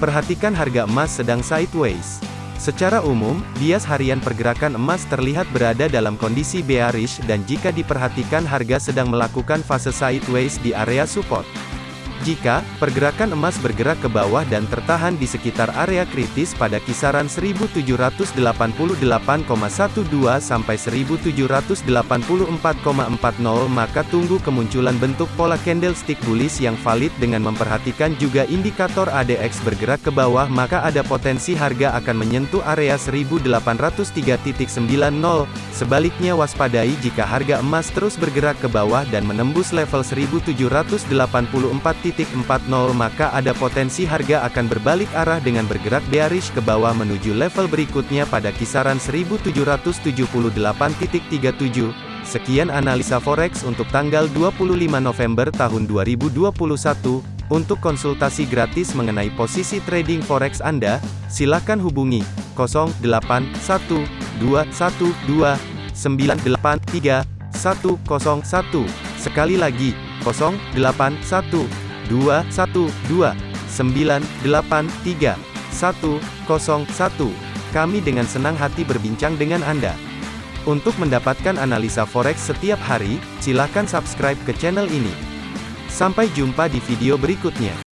Perhatikan harga emas sedang sideways. Secara umum, bias harian pergerakan emas terlihat berada dalam kondisi bearish dan jika diperhatikan harga sedang melakukan fase sideways di area support. Jika pergerakan emas bergerak ke bawah dan tertahan di sekitar area kritis pada kisaran 1788,12 sampai 1784,40 maka tunggu kemunculan bentuk pola candlestick bullish yang valid dengan memperhatikan juga indikator ADX bergerak ke bawah maka ada potensi harga akan menyentuh area 1803.90 sebaliknya waspadai jika harga emas terus bergerak ke bawah dan menembus level 1784 1.40 maka ada potensi harga akan berbalik arah dengan bergerak bearish ke bawah menuju level berikutnya pada kisaran 1778.37. Sekian analisa forex untuk tanggal 25 November tahun 2021. Untuk konsultasi gratis mengenai posisi trading forex Anda, silakan hubungi 081212983101. Sekali lagi, 081212983101. 2, 1, 2, 9, 8, 3, 1, 0, 1. Kami dengan senang hati berbincang dengan Anda. Untuk mendapatkan analisa forex setiap hari, silakan subscribe ke channel ini. Sampai jumpa di video berikutnya.